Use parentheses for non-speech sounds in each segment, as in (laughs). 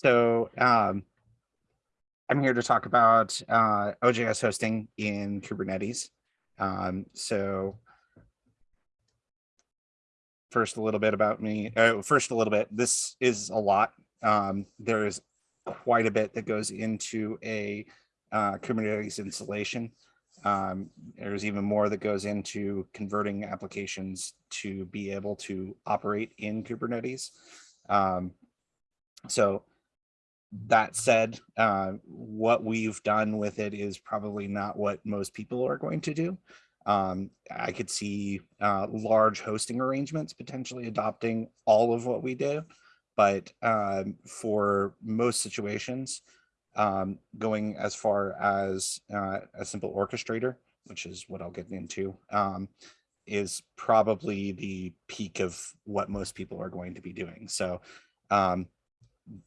So um, I'm here to talk about uh, OJS hosting in Kubernetes. Um, so first, a little bit about me. Uh, first, a little bit. This is a lot. Um, there's quite a bit that goes into a uh, Kubernetes installation. Um, there's even more that goes into converting applications to be able to operate in Kubernetes. Um, so that said, uh, what we've done with it is probably not what most people are going to do. Um, I could see uh, large hosting arrangements potentially adopting all of what we do, but um, for most situations, um, going as far as uh, a simple orchestrator, which is what I'll get into, um, is probably the peak of what most people are going to be doing. So um,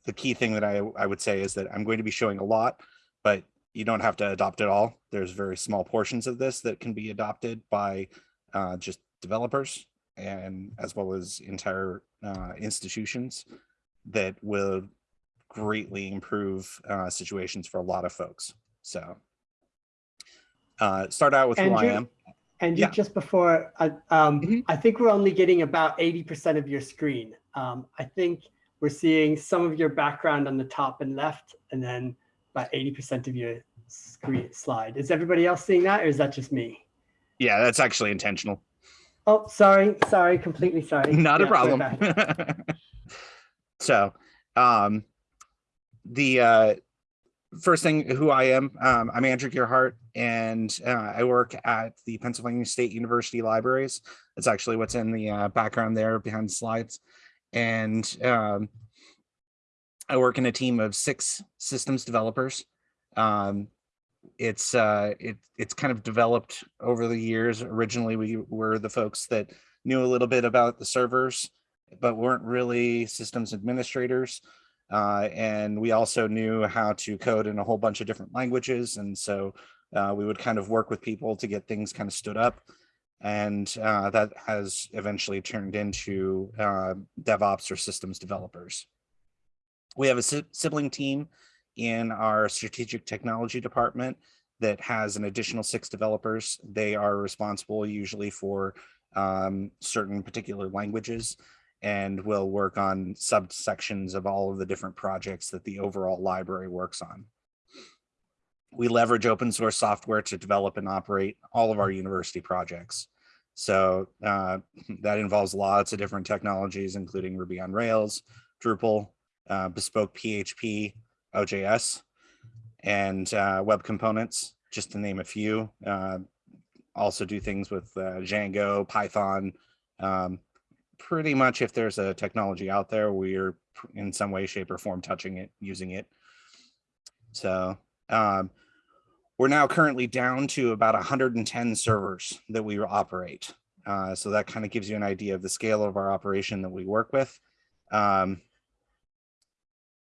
the key thing that I, I would say is that I'm going to be showing a lot, but you don't have to adopt it all. There's very small portions of this that can be adopted by uh, just developers and as well as entire uh, institutions that will greatly improve uh, situations for a lot of folks. So uh, start out with Andrew, who I am. And Yeah. just before, I, um, Mhm. I think we're only getting about 80% of your screen. Um, I think we're seeing some of your background on the top and left, and then about 80% of your screen slide. Is everybody else seeing that, or is that just me? Yeah, that's actually intentional. Oh, sorry, sorry, completely sorry. Not a Yeah, we're problem. (laughs) so, um, the uh, first thing, who I am, um, I'm Andrew Gearhart, and uh, I work at the Pennsylvania State University Libraries. That's actually what's in the uh, background there behind the slides. And um, I work in a team of six systems developers. Um, it's uh, it, it's kind of developed over the years. Originally, we were the folks that knew a little bit about the servers, but weren't really systems administrators. Uh, and we also knew how to code in a whole bunch of different languages. And so uh, we would kind of work with people to get things kind of stood up. And uh, that has eventually turned into uh, DevOps or systems developers. We have a si- sibling team in our strategic technology department that has an additional six developers. They are responsible usually for um, certain particular languages and will work on subsections of all of the different projects that the overall library works on. We leverage open source software to develop and operate all of our university projects. So uh, (laughs) that involves lots of different technologies, including Ruby on Rails, Drupal, uh, bespoke PHP, OJS, and uh, web components, just to name a few. Uh, also do things with uh, Django, Python. Um, pretty much if there's a technology out there, we're in some way, shape or form touching it, using it. So um, we're now currently down to about 110 servers that we operate. Uh, so that kind of gives you an idea of the scale of our operation that we work with. Um,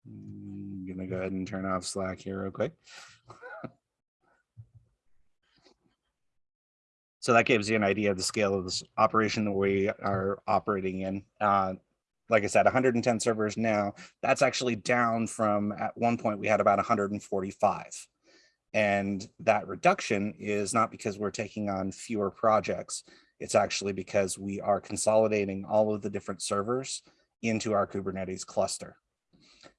I'm gonna go ahead and turn off Slack here real quick. (laughs) So that gives you an idea of the scale of this operation that we are operating in. Uh, like I said, 110 servers now. That's actually down from at one point we had about 145. And that reduction is not because we're taking on fewer projects. It's actually because we are consolidating all of the different servers into our Kubernetes cluster.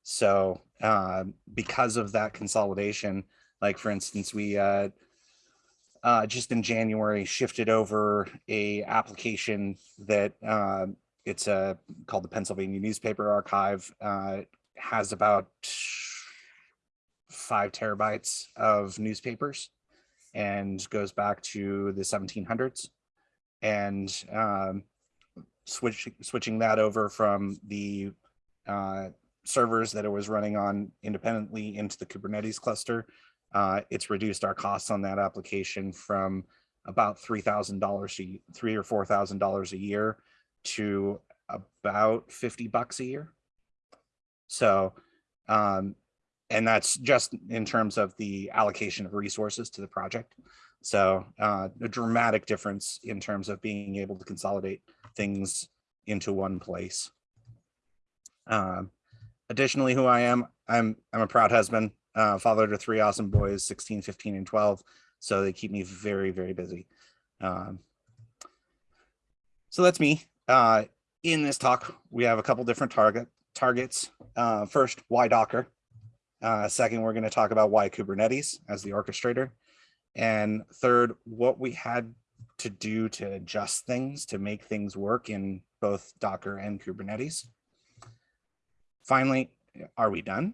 So uh, because of that consolidation, like for instance, we uh, uh, just in January shifted over a application that uh, it's uh, called the Pennsylvania Newspaper Archive. Uh, has about five terabytes of newspapers and goes back to the 1700s. And um, switch, switching that over from the uh, servers that it was running on independently into the Kubernetes cluster, uh, it's reduced our costs on that application from about three thousand dollars, three or four thousand dollars a year to about fifty bucks a year. So, um, and that's just in terms of the allocation of resources to the project. So, uh, a dramatic difference in terms of being able to consolidate things into one place. Um, additionally, who I am, I'm I'm a proud husband, uh, father to three awesome boys, 16, 15, and 12. So they keep me very, very busy. Um, so that's me. Uh, in this talk, we have a couple different target targets. Uh, first, why Docker? Uh, second, we're going to talk about why Kubernetes as the orchestrator. And third, what we had to do to adjust things to make things work in both Docker and Kubernetes. Finally, are we done?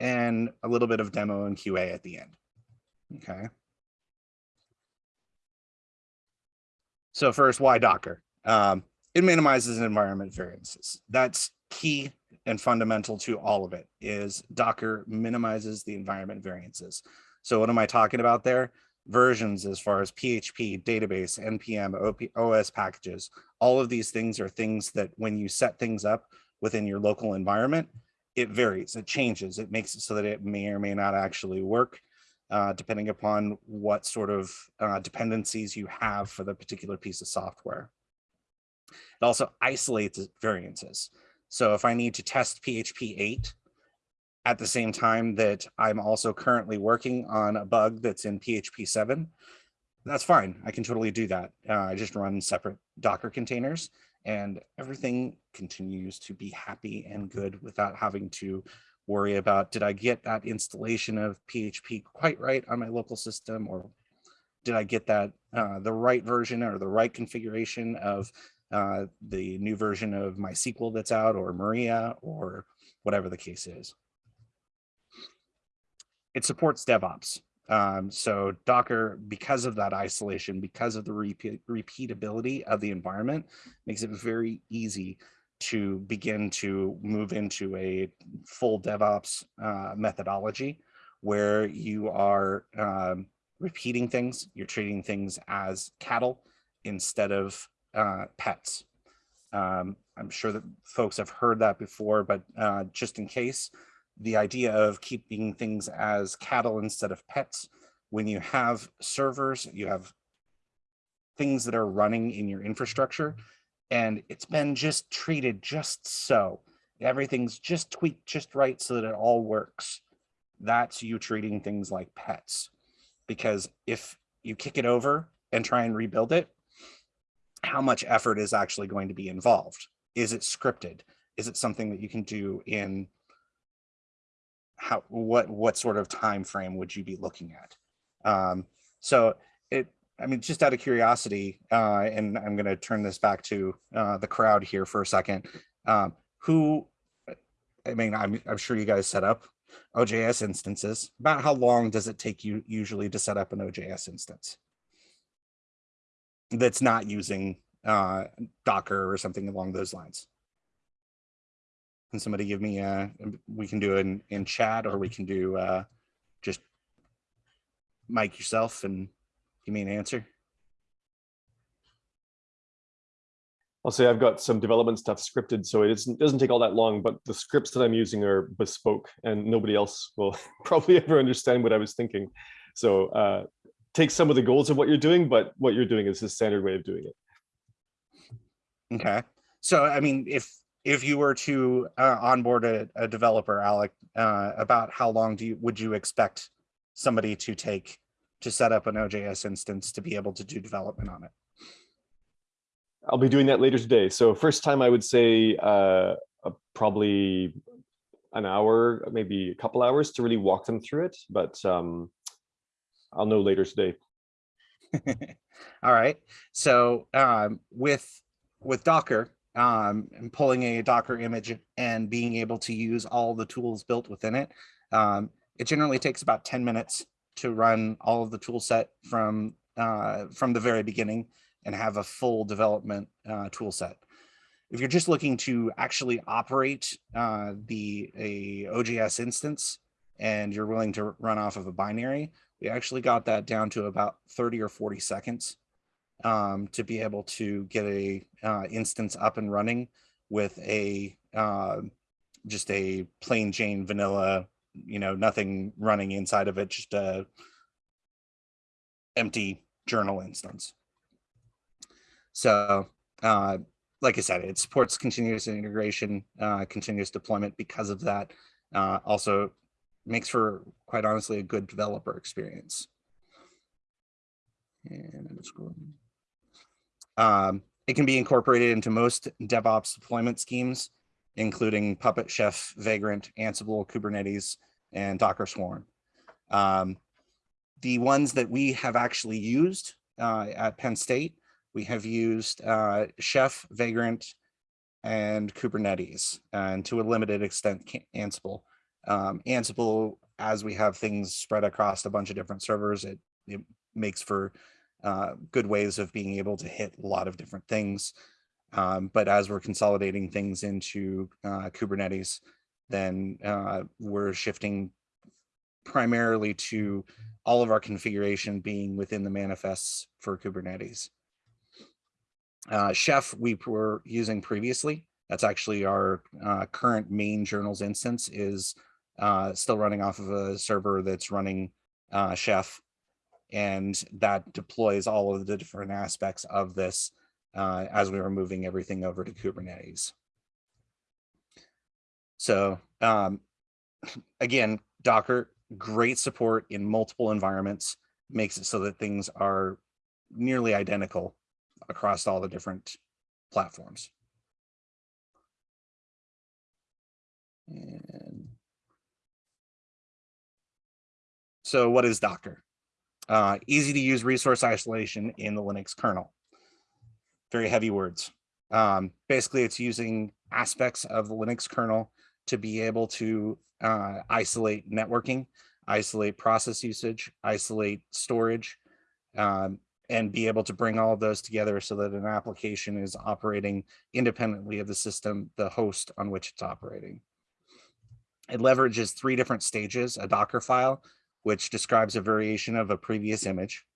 And a little bit of demo and QA at the end. Okay. So first, why Docker? Um, it minimizes environment variances. That's key and fundamental to all of it is Docker minimizes the environment variances. So what am I talking about there? Versions as far as PHP, database, NPM, OP, OS packages. All of these things are things that when you set things up within your local environment, it varies, it changes, it makes it so that it may or may not actually work. Uh, depending upon what sort of uh, dependencies you have for the particular piece of software. It also isolates variances. So if I need to test PHP 8 at the same time that I'm also currently working on a bug that's in PHP 7, that's fine. I can totally do that. Uh, I just run separate Docker containers and everything continues to be happy and good without having to worry about, did I get that installation of PHP quite right on my local system or did I get that uh, the right version or the right configuration of uh, the new version of MySQL that's out or Maria or whatever the case is. It supports DevOps. Um, so Docker, because of that isolation, because of the repeat, repeatability of the environment, makes it very easy to begin to move into a full DevOps uh, methodology where you are um, repeating things, you're treating things as cattle instead of uh, pets. Um, I'm sure that folks have heard that before, but uh, just in case, the idea of keeping things as cattle instead of pets, when you have servers, you have things that are running in your infrastructure, and it's been just treated just so. Everything's just tweaked just right so that it all works. That's you treating things like pets. Because if you kick it over and try and rebuild it, how much effort is actually going to be involved? Is it scripted? Is it something that you can do in how what what sort of time frame would you be looking at? Um, so it I mean, just out of curiosity, uh, and I'm going to turn this back to uh, the crowd here for a second. Um, who, I mean, I'm, I'm sure you guys set up OJS instances. About how long does it take you usually to set up an OJS instance? That's not using uh, Docker or something along those lines. Can somebody give me a, we can do it in, in chat or we can do uh, just mic yourself and give me an answer. I'll say I've got some development stuff scripted, so it isn't, doesn't take all that long, but the scripts that I'm using are bespoke and nobody else will (laughs) probably ever understand what I was thinking. So uh, take some of the goals of what you're doing, but what you're doing is the standard way of doing it. Okay. So, I mean, if if you were to uh, onboard a, a developer, Alec, uh, about how long do you would you expect somebody to take to set up an OJS instance to be able to do development on it? I'll be doing that later today. So first time I would say uh, uh, probably an hour, maybe a couple hours to really walk them through it, but um, I'll know later today. (laughs) All right. So um, with with Docker um, and pulling a Docker image and being able to use all the tools built within it, um, it generally takes about 10 minutes to run all of the tool set from uh, from the very beginning and have a full development uh, tool set. If you're just looking to actually operate uh, the a OJS instance and you're willing to run off of a binary, we actually got that down to about 30 or 40 seconds um, to be able to get a uh, instance up and running with a uh, just a plain Jane vanilla you know, nothing running inside of it, just a empty journal instance. So, uh, like I said, it supports continuous integration, uh, continuous deployment because of that. Uh, also makes for quite honestly a good developer experience. And I'm scrolling. Um, it can be incorporated into most DevOps deployment schemes, including Puppet, Chef, Vagrant, Ansible, Kubernetes, and Docker Swarm. Um, the ones that we have actually used uh, at Penn State, we have used uh, Chef, Vagrant, and Kubernetes, and to a limited extent, Ansible. Um, Ansible, as we have things spread across a bunch of different servers, it, it makes for uh, good ways of being able to hit a lot of different things. Um, but as we're consolidating things into uh, Kubernetes, then uh, we're shifting primarily to all of our configuration being within the manifests for Kubernetes. Uh, Chef we were using previously. That's actually our uh, current main journals instance is uh, still running off of a server that's running uh, Chef. And that deploys all of the different aspects of this uh, as we were moving everything over to Kubernetes. So um, (clears throat) again, Docker, great support in multiple environments, makes it so that things are nearly identical across all the different platforms. And so what is Docker? Uh, easy to use resource isolation in the Linux kernel. Very heavy words. Um, basically, it's using aspects of the Linux kernel to be able to uh, isolate networking, isolate process usage, isolate storage, um, and be able to bring all of those together so that an application is operating independently of the system, the host on which it's operating. It leverages three different stages, a Docker file, which describes a variation of a previous image.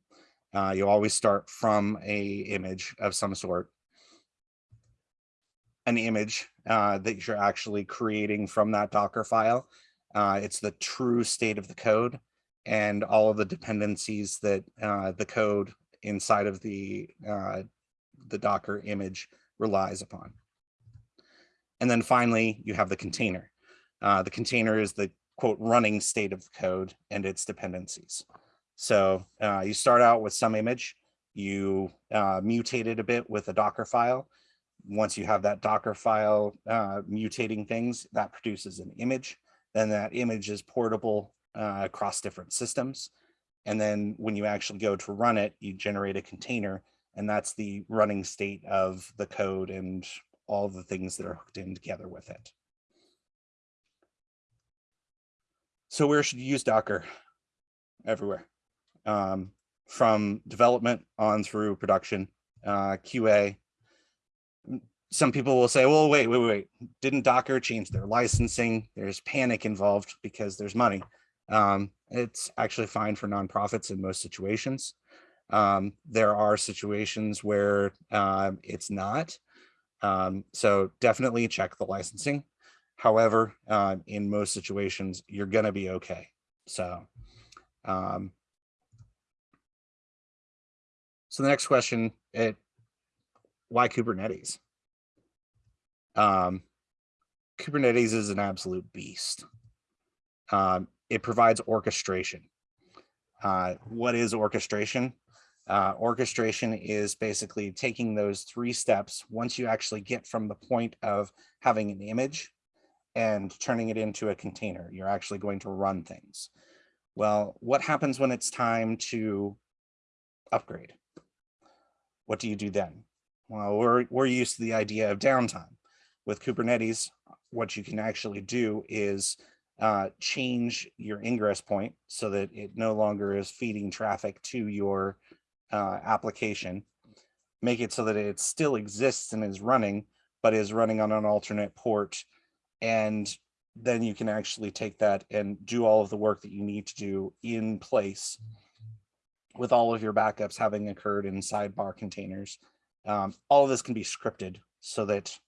Uh, you always start from a image of some sort. An image uh, that you're actually creating from that Docker file. Uh, it's the true state of the code and all of the dependencies that uh, the code inside of the uh, the Docker image relies upon. And then finally, you have the container. Uh, the container is the quote running state of the code and its dependencies. So uh, you start out with some image, you uh, mutate it a bit with a Docker file. Once you have that Docker file uh, mutating things, that produces an image. Then that image is portable uh, across different systems. And then when you actually go to run it, you generate a container and that's the running state of the code and all the things that are hooked in together with it. So where should you use Docker? Everywhere. Um, from development on through production, uh, QA. Some people will say, well, wait, wait, wait, didn't Docker change their licensing? There's panic involved because there's money. Um, it's actually fine for nonprofits in most situations. Um, there are situations where um, it's not. Um, so definitely check the licensing. However, uh, in most situations, you're going to be okay. So, um, so the next question, it, why Kubernetes? Um, Kubernetes is an absolute beast. Um, it provides orchestration. Uh, what is orchestration? Uh, orchestration is basically taking those three steps once you actually get from the point of having an image and turning it into a container. You're actually going to run things. Well, what happens when it's time to upgrade? What do you do then? Well, we're, we're used to the idea of downtime. With Kubernetes, what you can actually do is uh, change your ingress point so that it no longer is feeding traffic to your uh, application, make it so that it still exists and is running, but is running on an alternate port and then you can actually take that and do all of the work that you need to do in place with all of your backups having occurred in sidecar containers. Um, all of this can be scripted so that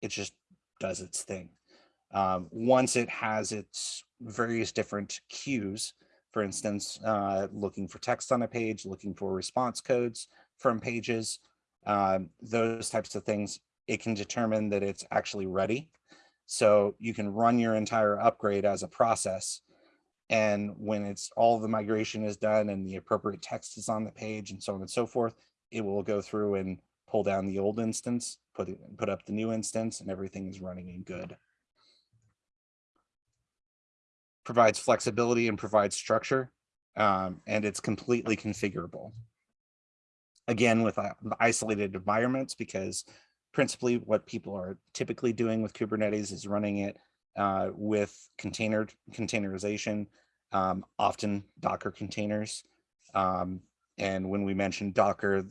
it just does its thing. Um, once it has its various different cues, for instance, uh, looking for text on a page, looking for response codes from pages, um, those types of things, it can determine that it's actually ready So you can run your entire upgrade as a process. And when it's all the migration is done and the appropriate text is on the page and so on and so forth, it will go through and pull down the old instance, put it, put up the new instance and everything is running in good. Provides flexibility and provides structure um, and it's completely configurable. Again, with isolated environments, because principally what people are typically doing with Kubernetes is running it uh, with container containerization, um, often Docker containers. Um, and when we mention Docker,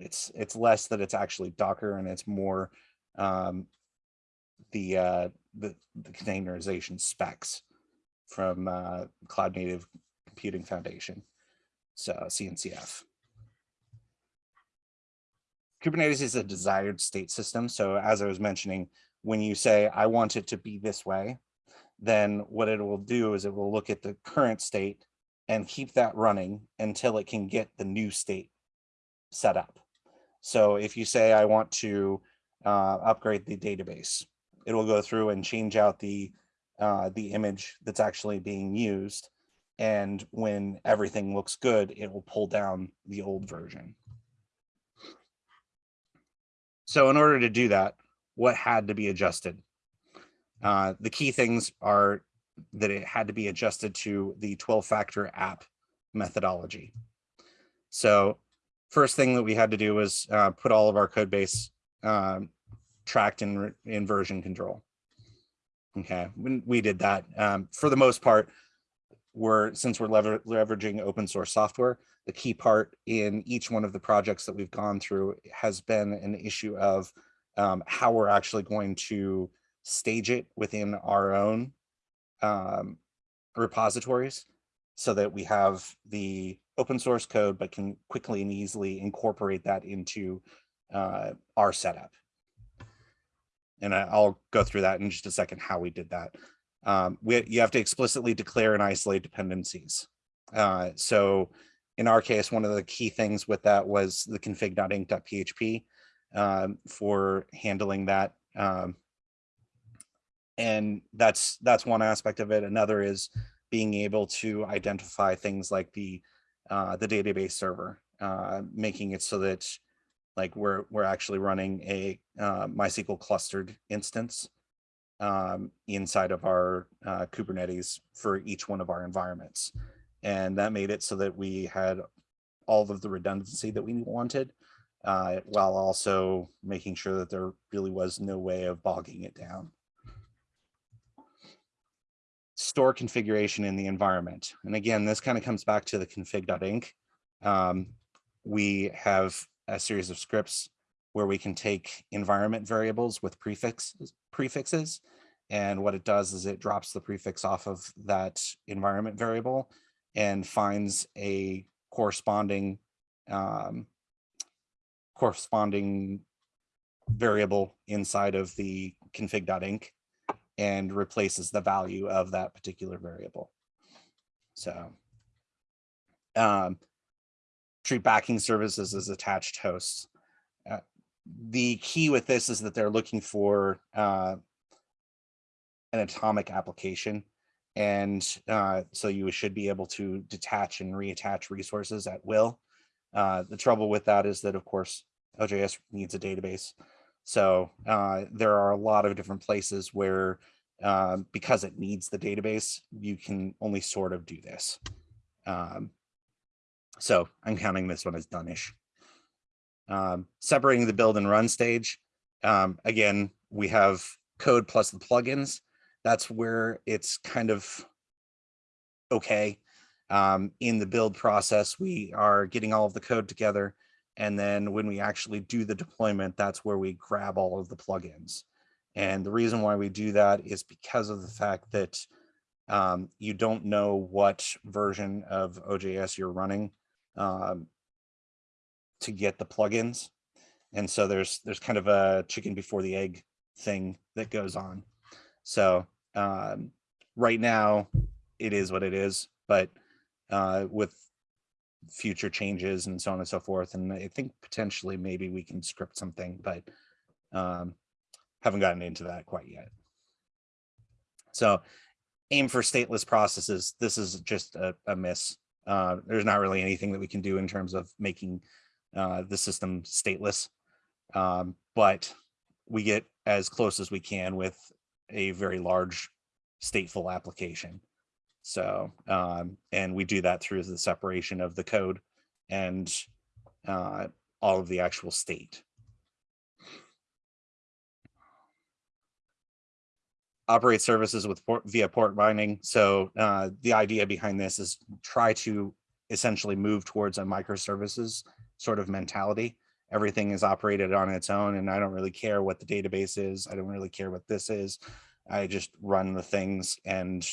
it's it's less that it's actually Docker and it's more um, the, uh, the the containerization specs from uh, Cloud Native Computing Foundation, so CNCF. Kubernetes is a desired state system. So as I was mentioning, when you say, I want it to be this way, then what it will do is it will look at the current state and keep that running until it can get the new state set up. So if you say, I want to uh, upgrade the database, it will go through and change out the, uh, the image that's actually being used. And when everything looks good, it will pull down the old version. So in order to do that, what had to be adjusted? Uh, the key things are that it had to be adjusted to the 12 factor app methodology. So first thing that we had to do was uh, put all of our code base um, tracked in, in version control. Okay, we did that. Um, for the most part, we're since we're lever leveraging open source software, the key part in each one of the projects that we've gone through has been an issue of um, how we're actually going to stage it within our own um, repositories so that we have the open source code, but can quickly and easily incorporate that into uh, our setup. And I'll go through that in just a second, how we did that. Um, we, you have to explicitly declare and isolate dependencies. Uh, so in our case, one of the key things with that was the config.inc.php um, for handling that. Um, and that's that's one aspect of it. Another is being able to identify things like the uh, the database server, uh, making it so that like we're we're actually running a uh, MySQL clustered instance um, inside of our uh, Kubernetes for each one of our environments. And that made it so that we had all of the redundancy that we wanted, uh, while also making sure that there really was no way of bogging it down. Store configuration in the environment. And again, this kind of comes back to the config.inc. Um, we have a series of scripts where we can take environment variables with prefixes, prefixes. And what it does is it drops the prefix off of that environment variable and finds a corresponding um, corresponding variable inside of the config.inc and replaces the value of that particular variable. So um, treat backing services as attached hosts. Uh, the key with this is that they're looking for uh, an atomic application. And uh, so you should be able to detach and reattach resources at will. Uh, the trouble with that is that, of course, OJS needs a database. So uh, there are a lot of different places where, um, because it needs the database, you can only sort of do this. Um, so I'm counting this one as done-ish. Um, separating the build and run stage. Um, again, we have code plus the plugins. That's where it's kind of okay. Um, in the build process, we are getting all of the code together. And then when we actually do the deployment, that's where we grab all of the plugins. And the reason why we do that is because of the fact that um, you don't know what version of OJS you're running um, to get the plugins. And so there's there's kind of a chicken before the egg thing that goes on. So um, right now it is what it is, but uh, with future changes and so on and so forth. And I think potentially maybe we can script something, but um, haven't gotten into that quite yet. So aim for stateless processes. This is just a, a miss. Uh, there's not really anything that we can do in terms of making uh, the system stateless. Um, but we get as close as we can with a very large stateful application. So, um, and we do that through the separation of the code and uh, all of the actual state. Operate services with port via port binding. So uh, the idea behind this is try to essentially move towards a microservices sort of mentality. Everything is operated on its own and I don't really care what the database is. I don't really care what this is. I just run the things and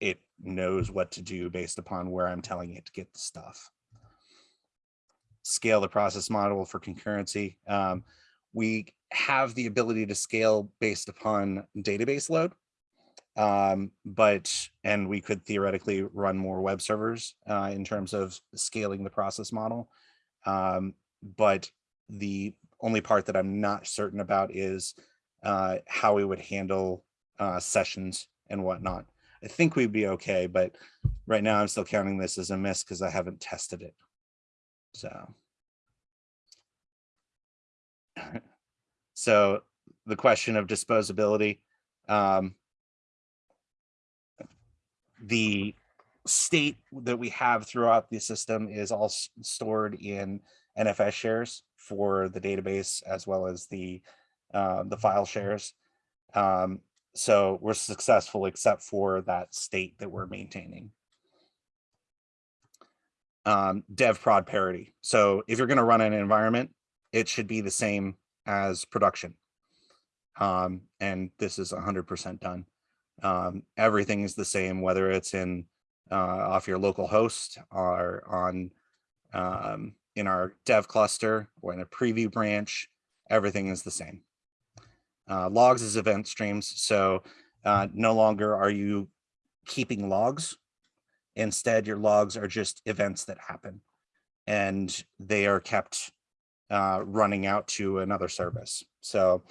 it knows what to do based upon where I'm telling it to get the stuff. Scale the process model for concurrency. Um, we have the ability to scale based upon database load. Um, but, and we could theoretically run more web servers uh, in terms of scaling the process model. Um, but the only part that I'm not certain about is uh, how we would handle uh, sessions and whatnot. I think we'd be okay, but right now I'm still counting this as a miss because I haven't tested it. So. (laughs) So the question of disposability, um, the state that we have throughout the system is all stored in NFS shares for the database as well as the uh, the file shares. Um, so we're successful except for that state that we're maintaining. Um, dev prod parity. So if you're going to run an environment, it should be the same as production. Um, and this is hundred percent done. Um, everything is the same, whether it's in uh, off your local host or on um, in our dev cluster or in a preview branch, everything is the same. Uh, logs is event streams, so uh, no longer are you keeping logs. Instead, your logs are just events that happen and they are kept uh, running out to another service. So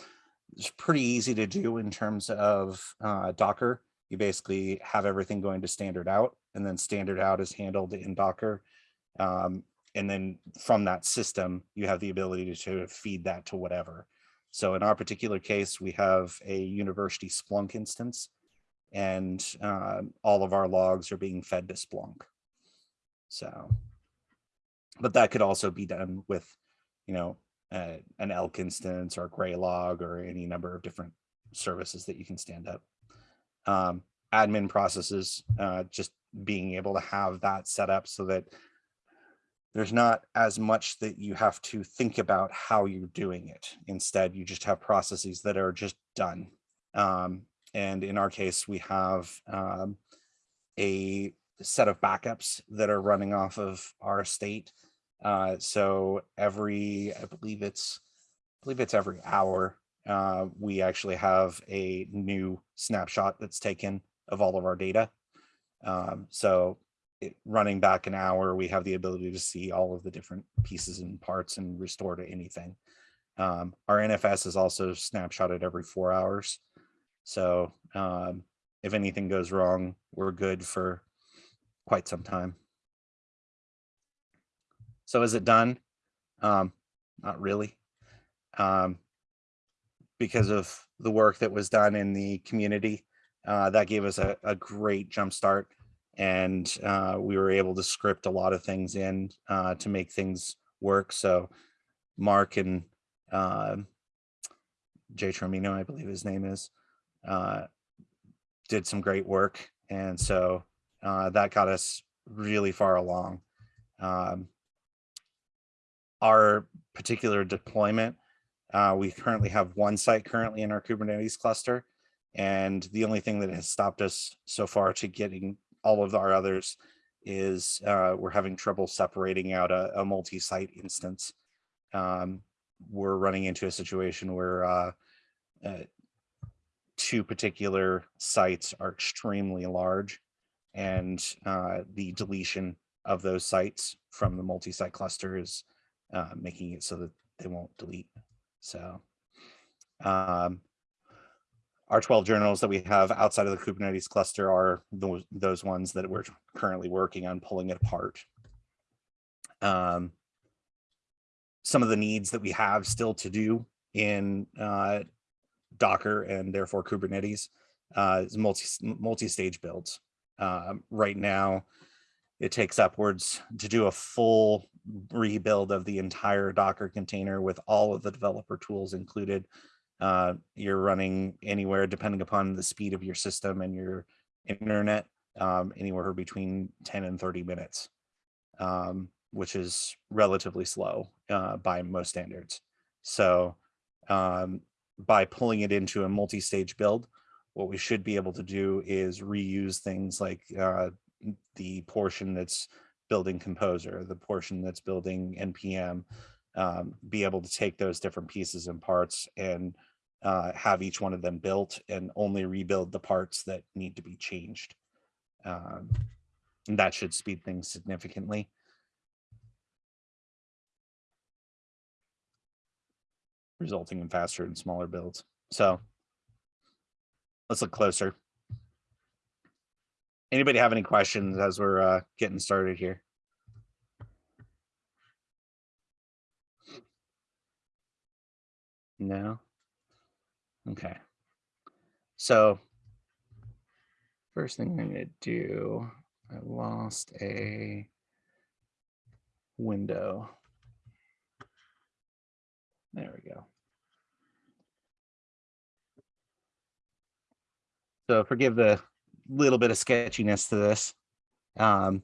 it's pretty easy to do in terms of uh, Docker. You basically have everything going to standard out and then standard out is handled in Docker. Um, and then from that system, you have the ability to feed that to whatever. So in our particular case, we have a university Splunk instance and uh, all of our logs are being fed to Splunk. So, but that could also be done with, you know, uh, an ELK instance or Graylog or any number of different services that you can stand up. Um, admin processes, uh, just being able to have that set up so that there's not as much that you have to think about how you're doing it. Instead, you just have processes that are just done. Um, and in our case, we have um, a set of backups that are running off of our state. Uh, so every, I believe it's, I believe it's every hour, uh, we actually have a new snapshot that's taken of all of our data. Um, so it, running back an hour, we have the ability to see all of the different pieces and parts and restore to anything. Um, our NFS is also snapshotted every four hours. So um, if anything goes wrong, we're good for quite some time. So is it done? Um, not really. Um, because of the work that was done in the community, uh, that gave us a, a great jump start and uh, we were able to script a lot of things in uh, to make things work. So Mark and uh, Jay Tromino, I believe his name is, uh, did some great work. And so uh, that got us really far along. Um, our particular deployment, uh, we currently have one site currently in our Kubernetes cluster. And the only thing that has stopped us so far to getting all of our others is uh, we're having trouble separating out a, a multi-site instance. Um, we're running into a situation where uh, uh, two particular sites are extremely large and uh, the deletion of those sites from the multi-site cluster is uh, making it so that they won't delete. So um, our 12 journals that we have outside of the Kubernetes cluster are those, those ones that we're currently working on pulling it apart. Um, some of the needs that we have still to do in uh, Docker and therefore Kubernetes uh, is multi multi-stage builds. Um, right now, it takes upwards to do a full rebuild of the entire Docker container with all of the developer tools included. Uh, you're running anywhere, depending upon the speed of your system and your internet, um, anywhere between 10 and 30 minutes, um, which is relatively slow uh, by most standards. So um, by pulling it into a multi-stage build, what we should be able to do is reuse things like uh, the portion that's building composer, the portion that's building NPM, um, be able to take those different pieces and parts and uh, have each one of them built and only rebuild the parts that need to be changed. Um, and that should speed things significantly. Resulting in faster and smaller builds. So let's look closer. Anybody have any questions as we're uh, getting started here? No? Okay. So first thing I'm gonna do, I lost a window. There we go. So forgive the little bit of sketchiness to this. Um,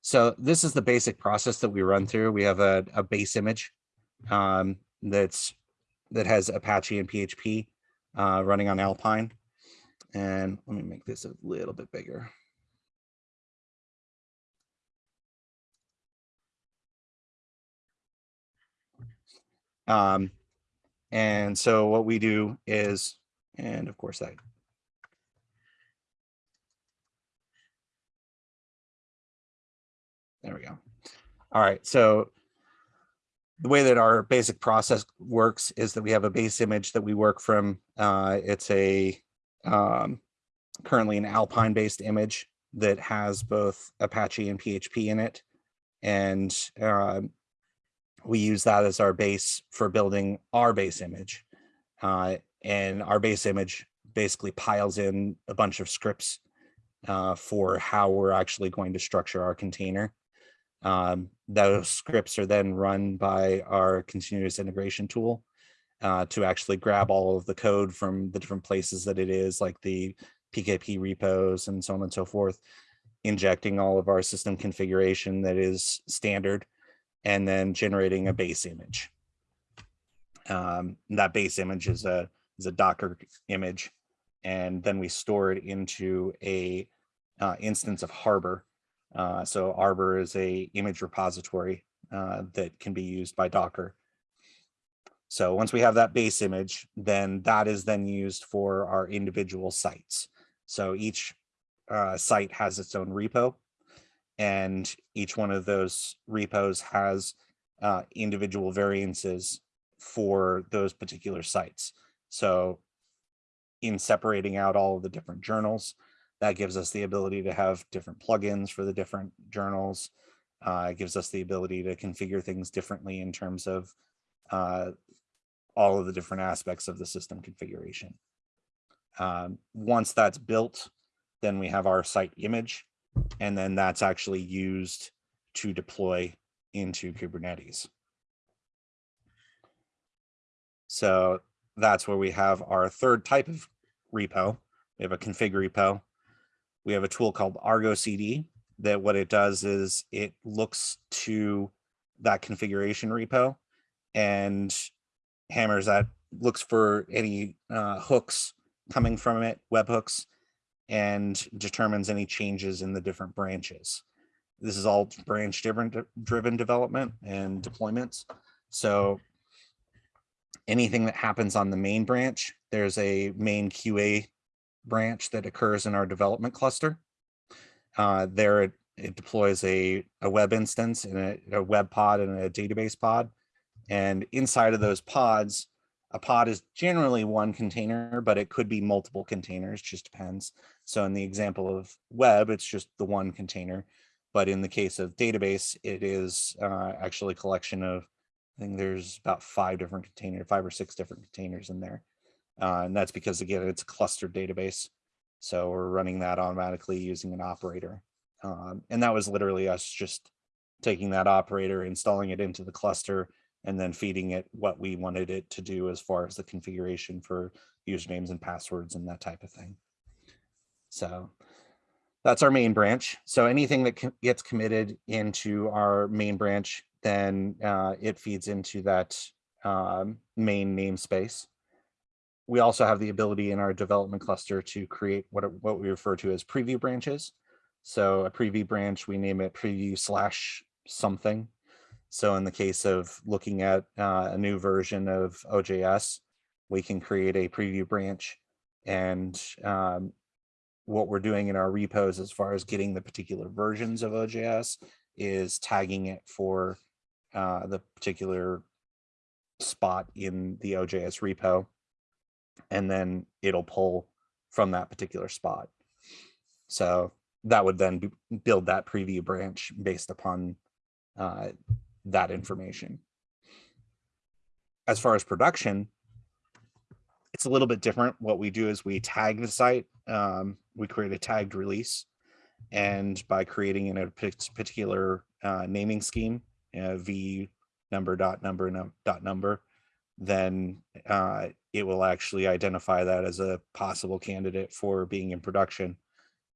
so this is the basic process that we run through. We have a, a base image um, that's that has Apache and PHP uh, running on Alpine. And let me make this a little bit bigger. Um, and so what we do is, and of course that There we go. All right, so the way that our basic process works is that we have a base image that we work from. Uh, it's a um, currently an Alpine based image that has both Apache and PHP in it. And uh, we use that as our base for building our base image. Uh, and our base image basically piles in a bunch of scripts uh, for how we're actually going to structure our container. Um, those scripts are then run by our continuous integration tool uh, to actually grab all of the code from the different places that it is, like the PKP repos and so on and so forth, injecting all of our system configuration that is standard, and then generating a base image. Um, that base image is a, is a Docker image, and then we store it into a uh, instance of Harbor, uh, so Harbor is a image repository uh, that can be used by Docker. So once we have that base image, then that is then used for our individual sites. So each uh, site has its own repo and each one of those repos has uh, individual variances for those particular sites. So in separating out all of the different journals, that gives us the ability to have different plugins for the different journals. Uh, it gives us the ability to configure things differently in terms of uh, all of the different aspects of the system configuration. Um, once that's built, then we have our site image, and then that's actually used to deploy into Kubernetes. So that's where we have our third type of repo. We have a config repo, we have a tool called Argo CD that what it does is it looks to that configuration repo and hammers that looks for any uh, hooks coming from it, webhooks, and determines any changes in the different branches. This is all branch driven, driven development and deployments. So anything that happens on the main branch, there's a main QA branch that occurs in our development cluster. Uh, there it, it, deploys a, a web instance and a, a, web pod and a database pod. And inside of those pods, a pod is generally one container, but it could be multiple containers, just depends. So in the example of web, it's just the one container. But in the case of database, it is uh, actually a collection of, I think there's about five different containers, five or six different containers in there. Uh, and that's because again, it's a clustered database. So we're running that automatically using an operator. Um, and that was literally us just taking that operator, installing it into the cluster, and then feeding it what we wanted it to do as far as the configuration for usernames and passwords and that type of thing. So that's our main branch. So anything that gets committed into our main branch, then uh, it feeds into that um, main namespace. We also have the ability in our development cluster to create what, what we refer to as preview branches. So a preview branch, we name it preview slash something. So in the case of looking at uh, a new version of OJS, we can create a preview branch. And um, what we're doing in our repos as far as getting the particular versions of OJS is tagging it for uh, the particular spot in the OJS repo. And then it'll pull from that particular spot. So that would then build that preview branch based upon uh, that information. As far as production, it's a little bit different. What we do is we tag the site. Um, we create a tagged release. And by creating in a particular uh, naming scheme, uh, v number dot number num- dot number, then uh, it will actually identify that as a possible candidate for being in production.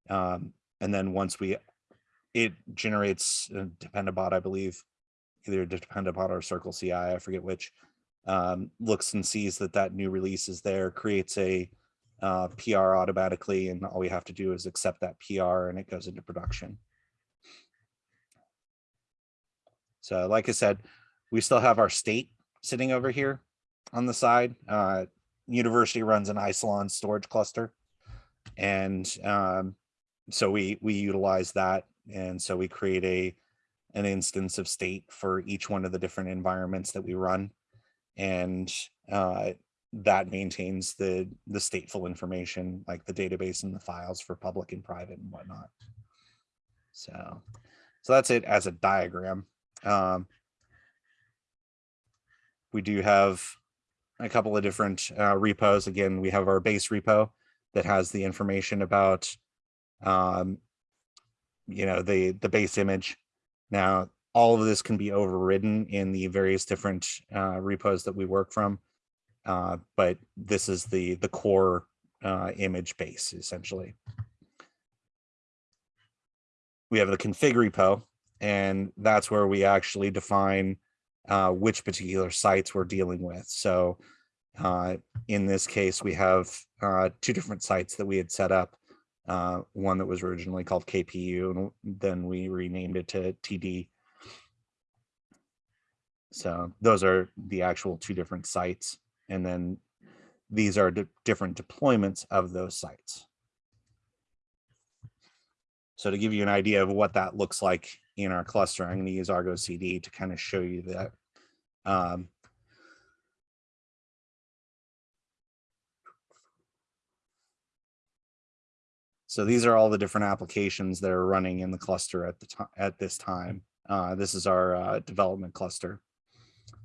Um, and then once we, it generates a Dependabot, I believe, either Dependabot or Circle CI, I forget which, um, looks and sees that that new release is there, creates a uh, PR automatically, and all we have to do is accept that PR and it goes into production. So like I said, we still have our state sitting over here on the side. Uh, university runs an Isilon storage cluster. And um, so we we utilize that. And so we create a an instance of state for each one of the different environments that we run. And uh, that maintains the the stateful information like the database and the files for public and private and whatnot. So so that's it as a diagram. Um, we do have a couple of different uh, repos. Again, we have our base repo that has the information about, um, you know, the the base image. Now, all of this can be overridden in the various different uh, repos that we work from, uh, but this is the the core uh, image base essentially. We have the config repo, and that's where we actually define uh, which particular sites we're dealing with. So uh, in this case, we have uh, two different sites that we had set up. Uh, one that was originally called KPU, and then we renamed it to TD. So those are the actual two different sites. And then these are different deployments of those sites. So to give you an idea of what that looks like in our cluster, I'm going to use Argo CD to kind of show you that. Um, so these are all the different applications that are running in the cluster at the time at this time. Uh, this is our uh, development cluster.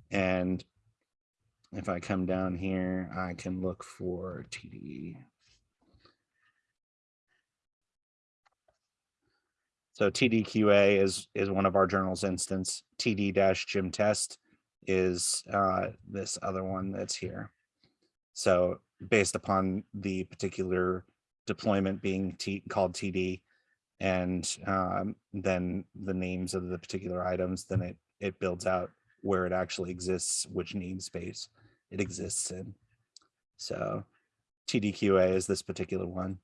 And if I come down here, I can look for TD. So TDQA is is one of our journals instance. TD dash gym test is uh, this other one that's here. So based upon the particular deployment being T called TD, and um, then the names of the particular items, then it it builds out where it actually exists, which namespace it exists in. So TDQA is this particular one.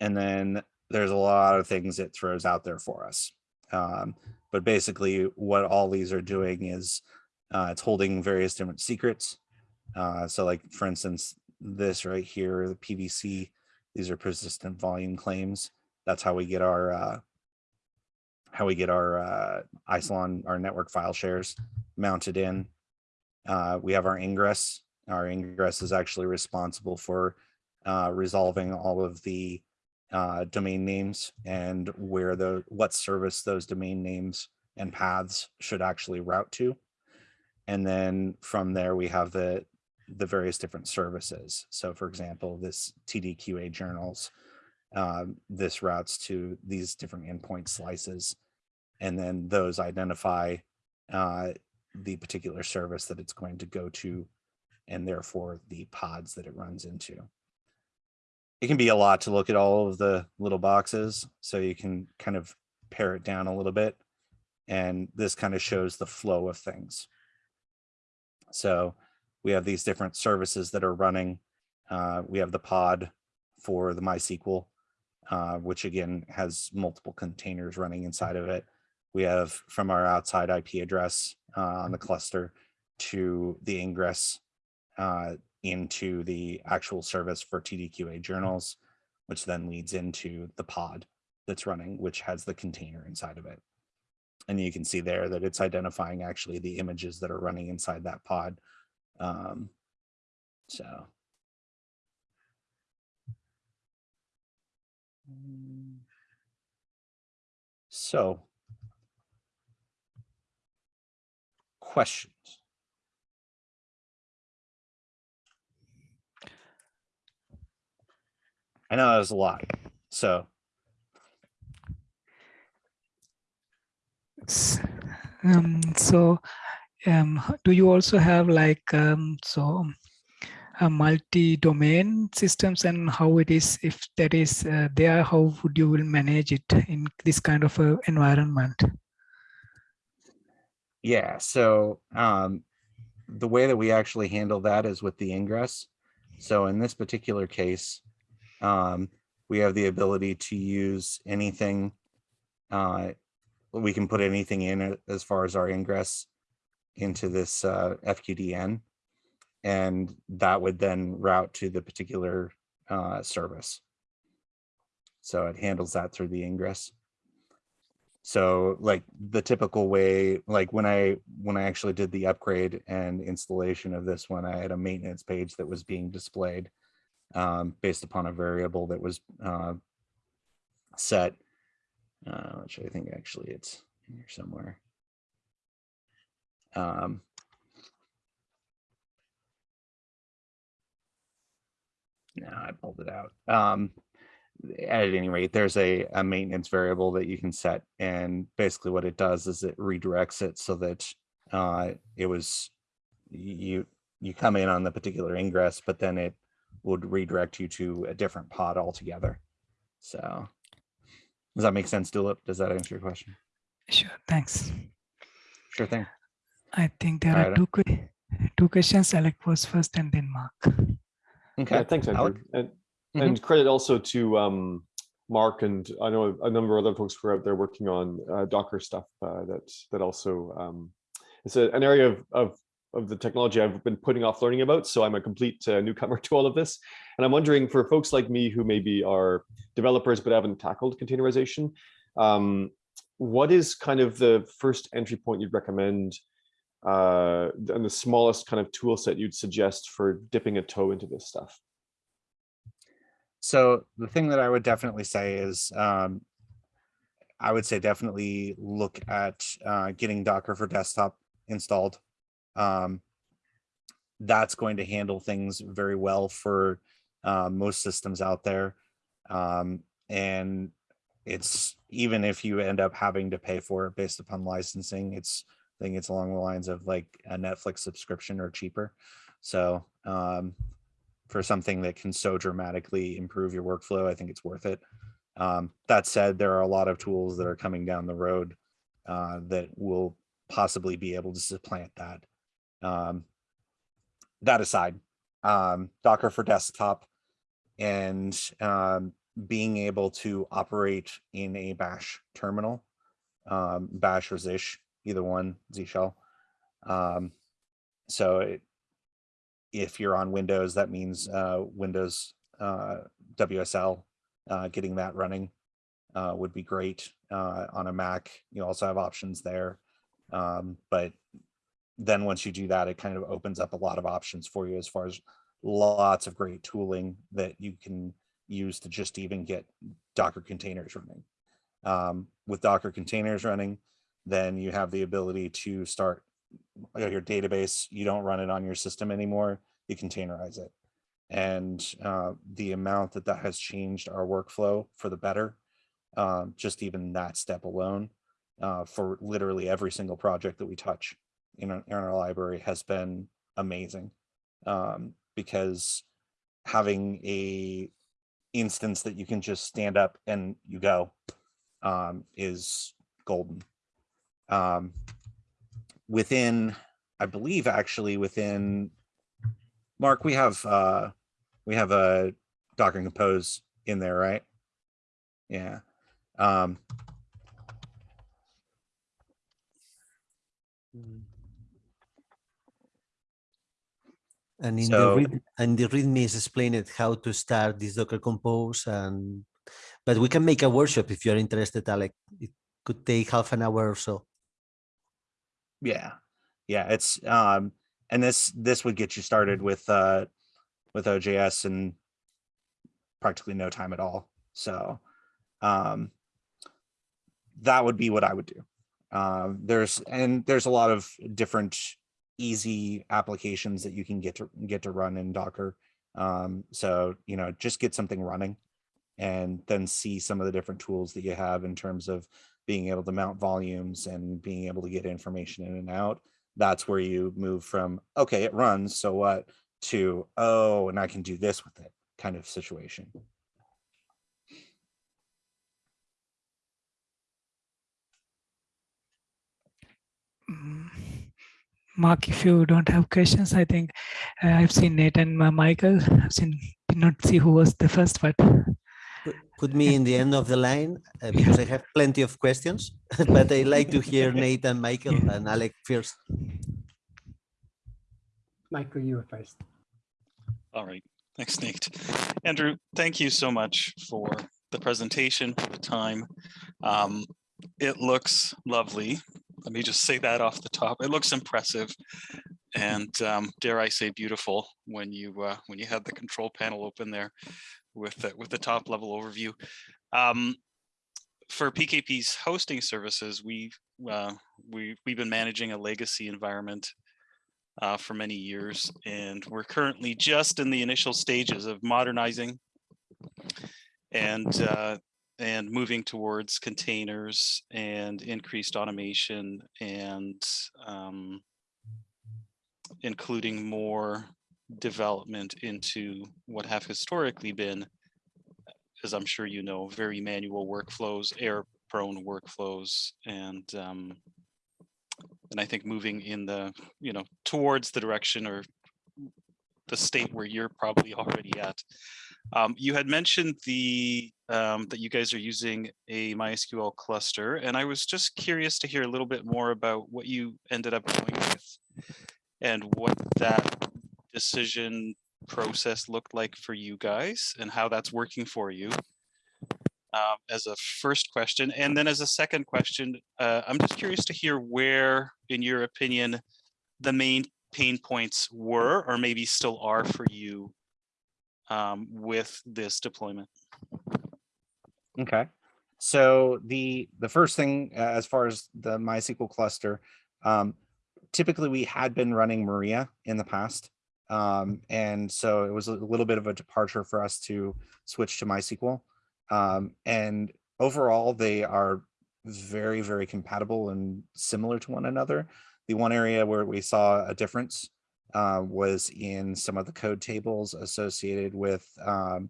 And then there's a lot of things it throws out there for us. Um, but basically what all these are doing is uh, it's holding various different secrets. Uh, so like, for instance, this right here, the PVC, these are persistent volume claims. That's how we get our, uh, how we get our uh, Isilon, our network file shares mounted in. Uh, we have our ingress. Our ingress is actually responsible for uh, resolving all of the uh, domain names and where the what service those domain names and paths should actually route to. And then from there, we have the the various different services. So for example, this TDQA journals, um, this routes to these different endpoint slices. And then those identify uh, the particular service that it's going to go to and therefore the pods that it runs into. It can be a lot to look at all of the little boxes, so you can kind of pare it down a little bit. And this kind of shows the flow of things. So we have these different services that are running. Uh, we have the pod for the MySQL, uh, which again has multiple containers running inside of it. We have from our outside IP address uh, on the cluster to the ingress uh, into the actual service for TDQA journals, which then leads into the pod that's running, which has the container inside of it. And you can see there that it's identifying actually the images that are running inside that pod. Um, so. So. Questions? I know that was a lot, so Um, so, um, do you also have like um, so a multi-domain systems and how it is if that is uh, there? How would you will manage it in this kind of a environment? Yeah, so um, the way that we actually handle that is with the ingress. So in this particular case, um, we have the ability to use anything. Uh, we can put anything in as far as our ingress into this uh, FQDN. And that would then route to the particular uh, service. So it handles that through the ingress. So like the typical way, like when I when I actually did the upgrade and installation of this one, I had a maintenance page that was being displayed um, based upon a variable that was uh, set, uh, which I think actually it's in here somewhere. Um, no, I pulled it out. Um, at any rate, there's a, a maintenance variable that you can set. And basically what it does is it redirects it so that uh, it was, you, you come in on the particular ingress, but then it would redirect you to a different pod altogether. So does that make sense, Dulip? Does that answer your question? Sure, thanks. Sure thing. I think there are Alright. two que- two questions. Alec was first and then Mark. Yeah, Okay. thanks, Andrew. Alec? And, Mhm. and credit also to um, Mark and I know a number of other folks who are out there working on uh, Docker stuff uh, that that also um, it's a, an area of, of of the technology I've been putting off learning about. So I'm a complete uh, newcomer (laughs) to all of this. And I'm wondering for folks like me who maybe are developers but haven't tackled containerization, um, what is kind of the first entry point you'd recommend uh, and the smallest kind of tool set you'd suggest for dipping a toe into this stuff? So the thing that I would definitely say is, um, I would say definitely look at uh, getting Docker for desktop installed. Um, that's going to handle things very well for uh, most systems out there. Um, and it's even if you end up having to pay for it based upon licensing, it's I think it's along the lines of like a Netflix subscription or cheaper. So um, for something that can so dramatically improve your workflow, I think it's worth it. Um, that said, there are a lot of tools that are coming down the road uh, that will possibly be able to supplant that. Um, that aside, um, Docker for desktop and um, being able to operate in a bash terminal, um, bash or zish, either one, Z shell. Um, so it, if you're on Windows, that means uh, Windows uh, WSL, uh, getting that running uh, would be great. Uh, on a Mac, you also have options there, um, but then once you do that, it kind of opens up a lot of options for you as far as lots of great tooling that you can use to just even get Docker containers running. Um, with Docker containers running, then you have the ability to start your database. You don't run it on your system anymore. You containerize it. And uh, the amount that that has changed our workflow for the better, um, just even that step alone uh, for literally every single project that we touch in our, in our library has been amazing. Um, because having a instance that you can just stand up and you go um, is golden. Um, within, I believe actually within, Mark, we have, uh, we have a Docker Compose in there, right? Yeah. Um, And in So- the read, and the README is explained how to start this Docker Compose and, but we can make a workshop if you're interested, Alec. It could take half an hour or so. yeah, yeah, it's, um, and this, this would get you started with, uh, with OJS in practically no time at all. So, um, that would be what I would do. Um, there's, and there's a lot of different easy applications that you can get to get to run in Docker. Um, so, you know, just get something running and then see some of the different tools that you have in terms of being able to mount volumes and being able to get information in and out. That's where you move from, okay, it runs, so what, to, oh, and I can do this with it kind of situation. Mm. Mark, if you don't have questions, I think uh, I've seen Nate and uh, Michael. I've seen did not see who was the first, but Put- Put me in the end of the line uh, (laughs) because I have plenty of questions, (laughs) but I like to hear (laughs) Nate and Michael and Alec first. Michael, you were first. All right, thanks, Nate. Andrew, thank you so much for the presentation, for the time. Um, It looks lovely. Let me just say that off the top. It looks impressive. And um, dare I say beautiful when you uh, when you had the control panel open there with the, with the top level overview. Um, For PKP's hosting services, we uh, we we've been managing a legacy environment uh, for many years, and we're currently just in the initial stages of modernizing and uh, and moving towards containers and increased automation and um, including more development into what have historically been, as I'm sure you know, very manual workflows, error-prone workflows, and um, and I think moving in the you know towards the direction or the state where you're probably (laughs) already at. Um, you had mentioned the um, that you guys are using a MySQL cluster, and I was just curious to hear a little bit more about what you ended up going with and what that decision process looked like for you guys and how that's working for you. Um, as a first question, and then as a second question, uh, I'm just curious to hear where, in your opinion, the main pain points were or maybe still are for you um, with this deployment. Okay. So the the first thing uh, as far as the MySQL cluster, um, typically we had been running Maria in the past. Um, and so it was a little bit of a departure for us to switch to MySQL. Um, and overall, they are very, very compatible and similar to one another. The one area where we saw a difference uh, was in some of the code tables associated with um,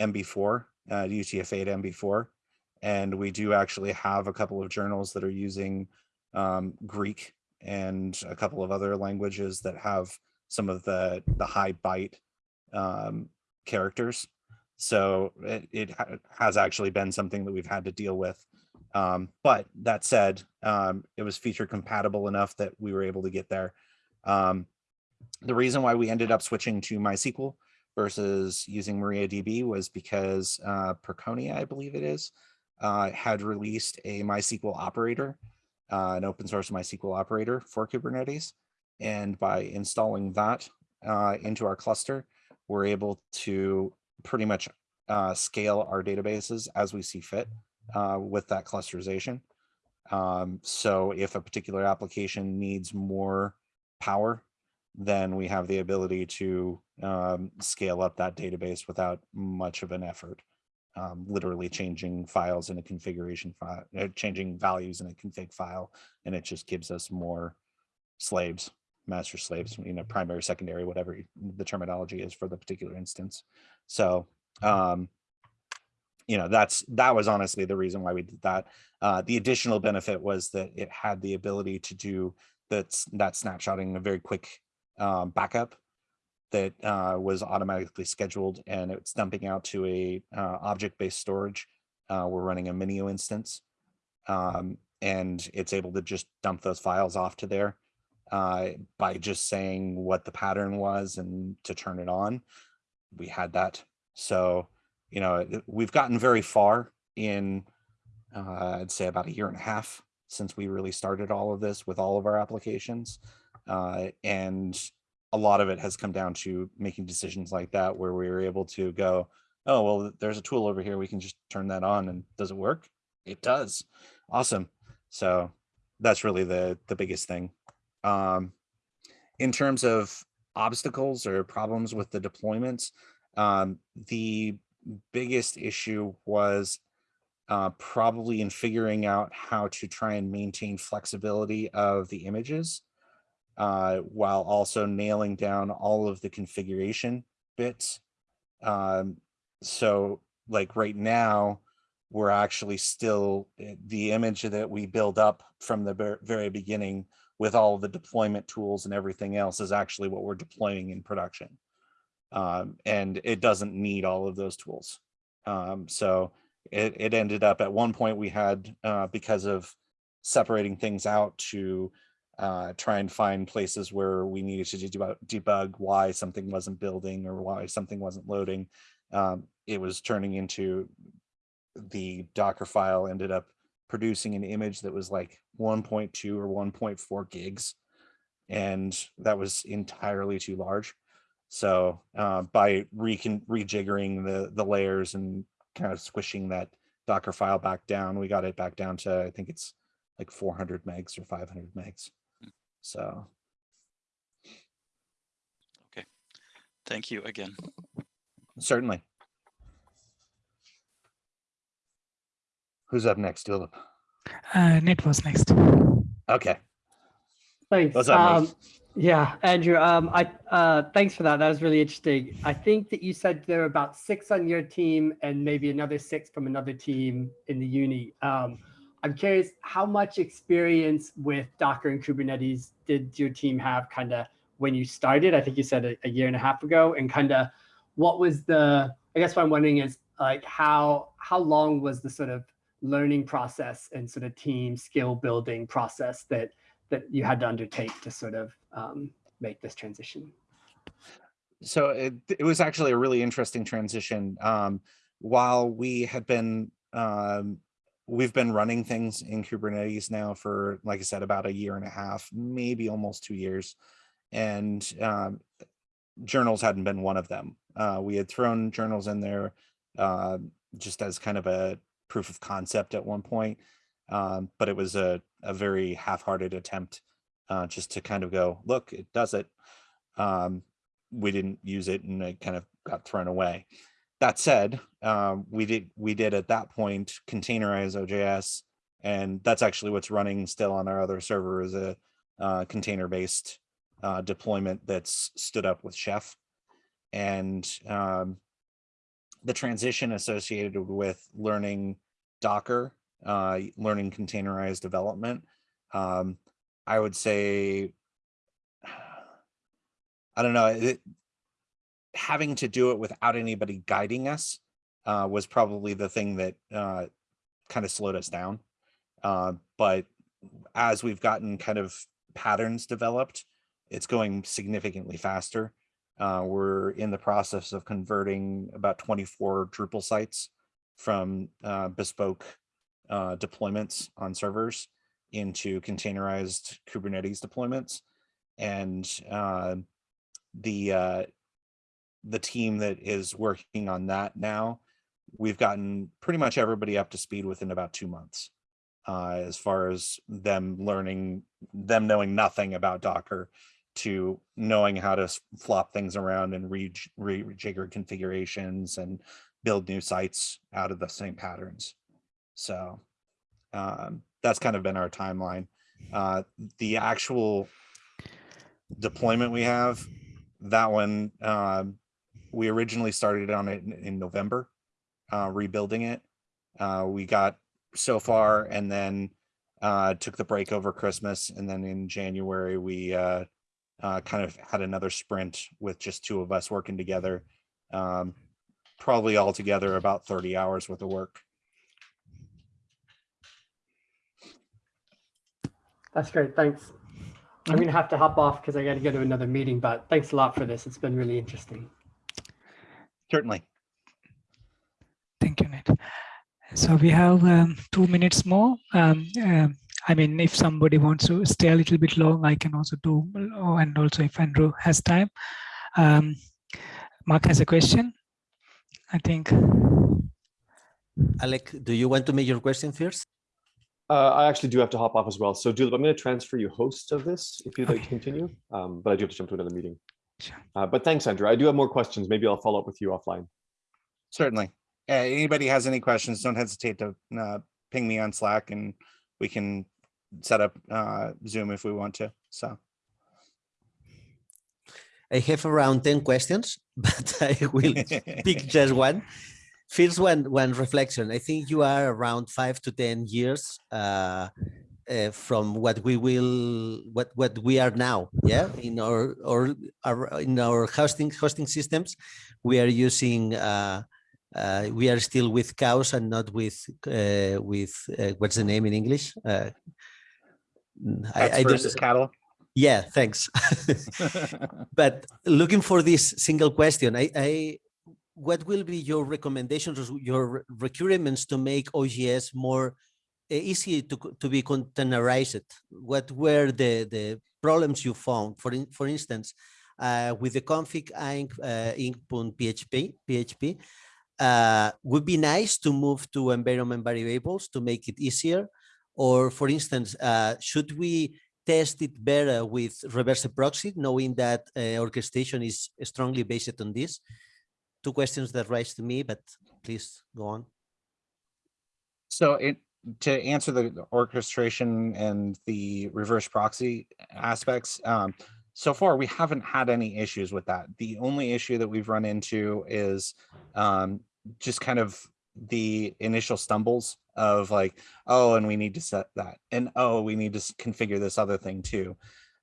MB4, uh, UTF-8 MB4. And we do actually have a couple of journals that are using um, Greek and a couple of other languages that have some of the, the high byte um, characters. So it, it ha- has actually been something that we've had to deal with. Um, but that said, um, it was feature compatible enough that we were able to get there. Um, the reason why we ended up switching to MySQL versus using MariaDB was because uh, Percona, I believe it is, uh, had released a MySQL operator, uh, an open source MySQL operator for Kubernetes. And by installing that uh, into our cluster, we're able to pretty much uh, scale our databases as we see fit uh, with that clusterization. Um, so if a particular application needs more power, then we have the ability to um, scale up that database without much of an effort. Um, literally changing files in a configuration file, uh, changing values in a config file, and it just gives us more slaves, master slaves, you know, primary, secondary, whatever the terminology is for the particular instance. So, um, you know, that's that was honestly the reason why we did that. Uh, the additional benefit was that it had the ability to do that that snapshotting a very quick um, backup that uh, was automatically scheduled and it's dumping out to a uh, object-based storage. Uh, we're running a Minio instance um, and it's able to just dump those files off to there uh, by just saying what the pattern was and to turn it on. We had that. So, you know, we've gotten very far in, uh, I'd say about a year and a half since we really started all of this with all of our applications. Uh, and a lot of it has come down to making decisions like that where we were able to go, oh, well, there's a tool over here. We can just turn that on and does it work? It does. Awesome. So that's really the the biggest thing. Um, in terms of obstacles or problems with the deployments, um, the biggest issue was uh, probably in figuring out how to try and maintain flexibility of the images uh, while also nailing down all of the configuration bits. Um, so like right now, we're actually still eh, the image that we build up from the very beginning with all the deployment tools and everything else is actually what we're deploying in production. Um, and it doesn't need all of those tools. Um, so it, it ended up at one point we had, uh, because of separating things out to uh, try and find places where we needed to debug, debug why something wasn't building or why something wasn't loading. Um, it was turning into the Docker file ended up producing an image that was like 1.2 or 1.4 gigs. And that was entirely too large. So uh, by recon rejiggering the, the layers and kind of squishing that Docker file back down, we got it back down to, I think it's like 400 megs or 500 megs. So Okay. Thank you again. certainly. Who's up next, Dulip? Uh, Net was next. Okay, Thanks. What's up, Um, Nate? yeah, Andrew. Um, I uh, thanks for that. That was really interesting. I think that you said there were about six on your team and maybe another six from another team in the uni. Um, I'm curious, how much experience with Docker and Kubernetes did your team have kind of when you started? I think you said a, a year and a half ago, and kind of what was the? I guess what I'm wondering is like how how long was the sort of learning process and sort of team skill building process that that you had to undertake to sort of um, make this transition? so it, it was actually a really interesting transition. Um, while we had been, um, we've been running things in Kubernetes now for, like I said, about a year and a half, maybe almost two years. And um, journals hadn't been one of them. Uh, we had thrown journals in there uh, just as kind of a proof of concept at one point. Um, but it was a, a very half-hearted attempt uh, just to kind of go, look, it does it. Um, we didn't use it and it kind of got thrown away. That said, um, we did we did at that point containerize OJS, and that's actually what's running still on our other server is a uh, container-based uh, deployment that's stood up with Chef, and um, the transition associated with learning Docker, uh, learning containerized development. Um, I would say (sighs) I don't know, it, having to do it without anybody guiding us uh, was probably the thing that uh, kind of slowed us down. Uh, but as we've gotten kind of patterns developed, it's going significantly faster. Uh, we're in the process of converting about 24 Drupal sites from uh, bespoke uh, deployments on servers into containerized Kubernetes deployments and the the team that is working on that now, we've gotten pretty much everybody up to speed within about two months. Uh, as far as them learning, them knowing nothing about Docker to knowing how to flop things around and rejig- rejigger configurations and build new sites out of the same patterns. So um, that's kind of been our timeline. Uh, the actual deployment we have, that one, um, we originally started on it in, in November, uh, rebuilding it. Uh, we got so far and then uh, took the break over Christmas. And then in January, we uh, uh, kind of had another sprint with just two of us working together. Um, probably altogether about 30 hours worth of work. That's great. Thanks. I'm going to have to hop off because I got to go to another meeting, but thanks a lot for this. It's been really interesting. Certainly. Thank you, Ned. So we have um, two minutes more. Um, um, I mean, if somebody wants to stay a little bit long, I can also do, oh, and also if Andrew has time. Um, Mark has a question, I think. Alec, do you want to make your question first? Uh, I actually do have to hop off as well. So Dulip, I'm going to transfer you host of this if you'd like to continue. Um, but I do have to jump to another meeting. Sure. Uh, but thanks, Andrew. I do have more questions. Maybe I'll follow up with you offline. Certainly. Uh, anybody has any questions, don't hesitate to uh, ping me on Slack and we can set up uh, Zoom if we want to. So I have around 10 questions, (laughs) but I will pick (laughs) just one. First one, one reflection. I think you are around five to 10 years uh, from what we will, what what we are now. Yeah, in our or our in our hosting hosting systems, we are using. Uh, uh, we are still with cows and not with uh, with uh, what's the name in English? Uh, I, I versus cattle. yeah, thanks. (laughs) but looking for this single question, I, I what will be your recommendations, or your requirements to make OGS more easy to, to be containerized? What were the, the problems you found? For, in, for instance, uh, with the config inc, uh, inc.php, PHP, uh, would be nice to move to environment variables to make it easier. Or for instance, uh, should we test it better with reverse proxy, knowing that uh, orchestration is strongly based on this? Two questions that rise to me, but please go on. So it, to answer the orchestration and the reverse proxy aspects, um, so far we haven't had any issues with that. The only issue that we've run into is um, just kind of the initial stumbles of like, oh, and we need to set that, and oh, we need to configure this other thing too.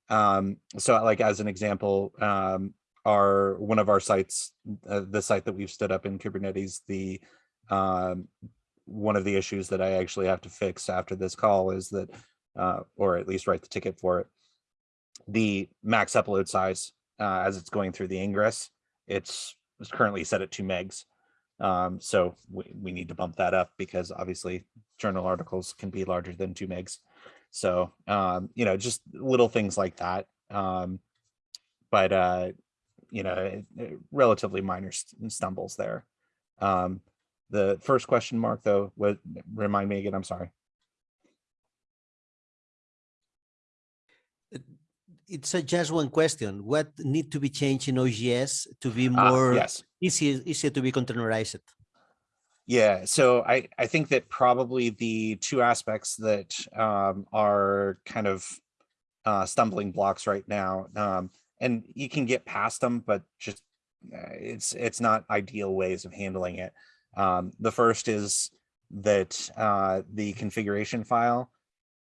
Um, so like as an example, um, our one of our sites, uh, the site that we've stood up in Kubernetes, the um, one of the issues that I actually have to fix after this call is that, uh, or at least write the ticket for it. The max upload size, uh, as it's going through the ingress, it's, it's currently set at two megs. Um, so we, we need to bump that up because obviously journal articles can be larger than two megs. So, um, you know, just little things like that. Um, but, uh, you know, relatively minor st- stumbles there. Um, the first question mark though, what, remind me again, I'm sorry. It's a just one question. What need to be changed in OGS to be Ah, more Yes, easy, easier to be containerized? yeah, so I, I think that probably the two aspects that um, are kind of uh, stumbling blocks right now, um, and you can get past them, but just uh, it's, it's not ideal ways of handling it. Um, the first is that uh, the configuration file,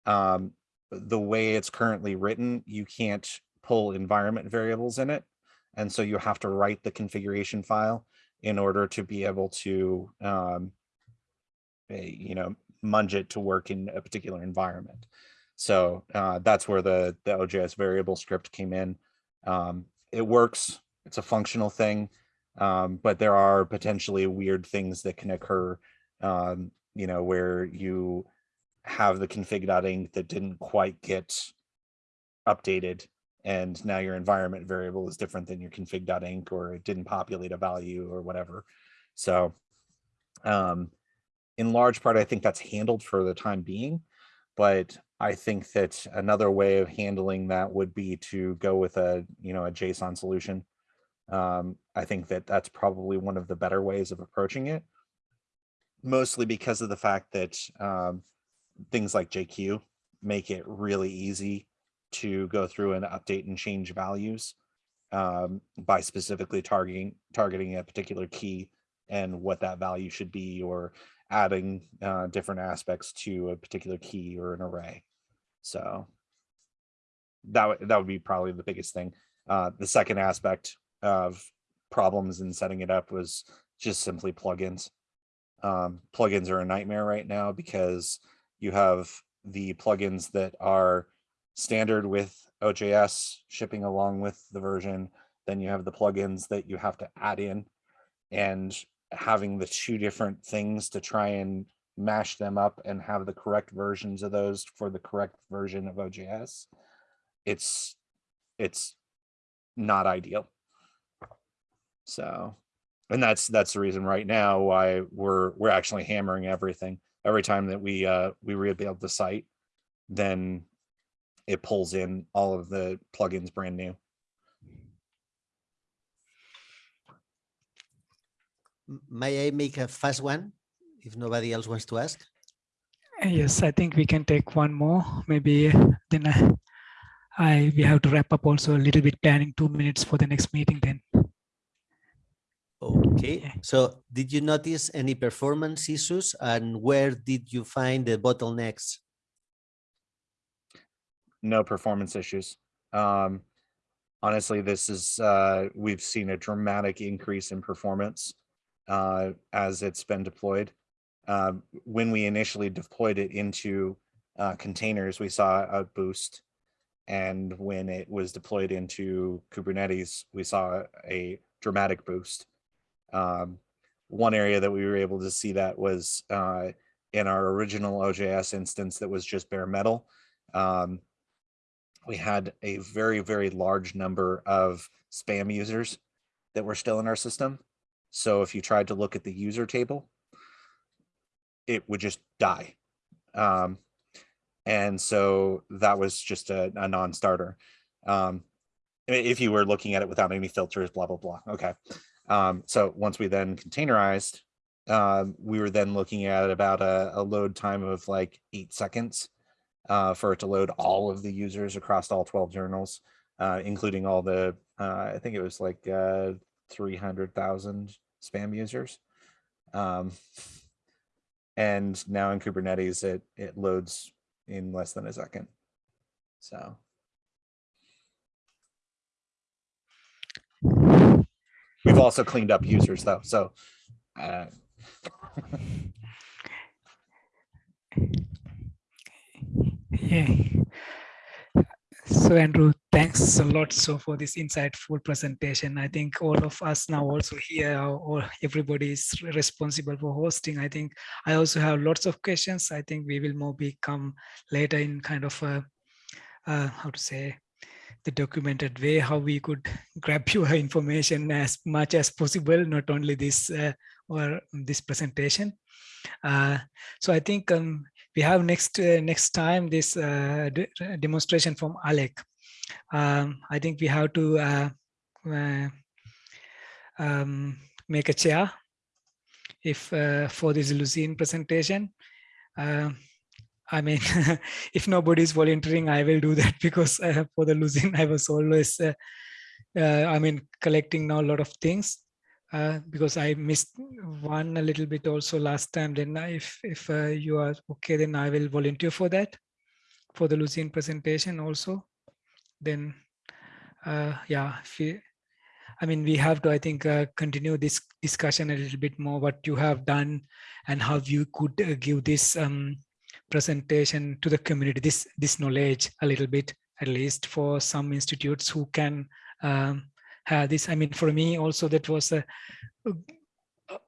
um, the way it's currently written, you can't pull environment variables in it. And so you have to write the configuration file in order to be able to, um, eh, you know, munge it to work in a particular environment. So uh, that's where the, the OJS variable script came in. Um, it works, it's a functional thing, um, but there are potentially weird things that can occur, um, you know, where you have the config.inc that didn't quite get updated and now your environment variable is different than your config.inc or it didn't populate a value or whatever. So um, in large part, I think that's handled for the time being, but I think that another way of handling that would be to go with a, you know, a JSON solution. Um, I think that that's probably one of the better ways of approaching it, mostly because of the fact that um, things like JQ make it really easy to go through and update and change values um, by specifically targeting targeting a particular key and what that value should be or adding uh, different aspects to a particular key or an array. So that, that would be probably the biggest thing. Uh, the second aspect of problems in setting it up was just simply plugins. Um, plugins are a nightmare right now because you have the plugins that are standard with OJS shipping along with the version. Then you have the plugins that you have to add in and having the two different things to try and mash them up and have the correct versions of those for the correct version of OJS. It's it's not ideal. So, and that's that's the reason right now why we're we're actually hammering everything. Every time that we uh we rebuild the site, then it pulls in all of the plugins brand new. May I make a fast one if nobody else wants to ask? Uh, Yes, I think we can take one more, maybe uh, then I, I, we have to wrap up also a little bit planning two minutes for the next meeting then. Okay, so did you notice any performance issues and where did you find the bottlenecks? no performance issues. Um, honestly, this is, uh, we've seen a dramatic increase in performance uh, as it's been deployed. Um, when we initially deployed it into uh, containers, we saw a boost. And when it was deployed into Kubernetes, we saw a dramatic boost. Um, one area that we were able to see that was uh, in our original OJS instance that was just bare metal. Um, we had a very, very large number of spam users that were still in our system. So if you tried to look at the user table, it would just die. Um, and so that was just a, a non-starter. Um, if you were looking at it without any filters, blah, blah, blah. Okay. Um, so once we then containerized, um, we were then looking at about a, a load time of like eight seconds uh, for it to load all of the users across all 12 journals, uh, including all the, uh, I think it was like uh, 300,000 spam users. Um, and now in Kubernetes, it, it loads in less than a second. So we've also cleaned up users though. So uh, Yeah. (laughs) So Andrew, thanks a lot so for this insightful presentation. I think all of us now also here, or everybody is responsible for hosting. I think I also have lots of questions. I think we will maybe come later in kind of a, uh, how to say, the documented way, how we could grab (laughs) your information as much as possible, not only this uh, or this presentation. Uh, so I think um, we have next uh, next time this uh, de- demonstration from Alec. Um, I think we have to uh, uh, um, make a chair if for this Lucene presentation. I mean, (laughs) if nobody is volunteering, I will do that (laughs) because uh, for the Lucene, I was always, uh, uh, I mean, collecting now a lot of things uh, because I missed one a little bit also last time. Then if if uh, you are okay, then I will volunteer for that for the Lucene presentation also. Then uh, yeah, you, I mean, we have to I think continue this discussion a little bit more what you have done and how you could give this um, presentation to the community, this this knowledge a little bit at least for some institutes who can um, have this. I mean, for me also that was a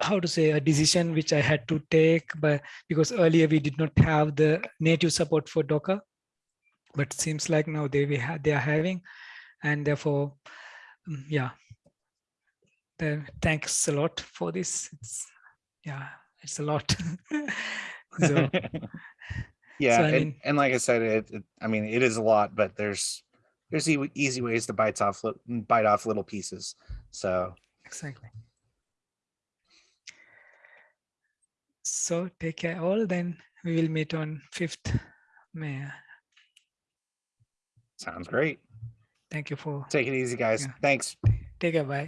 how to say a decision which I had to take, but because earlier we did not have the native support for Docker, but seems like now they we have they are having. and therefore, mm, yeah. The, thanks a lot for this. It's, yeah, it's a lot. (laughs) so, (laughs) yeah, I and, mean- and like I said, it, it- I mean, it is a lot, but there's there's e- easy ways to bite off li- mm, bite off little pieces. So exactly. So take care all. Then we will meet on 5th May. sounds great. Thank you for Take it easy, guys. Yeah. Thanks. take care. Bye.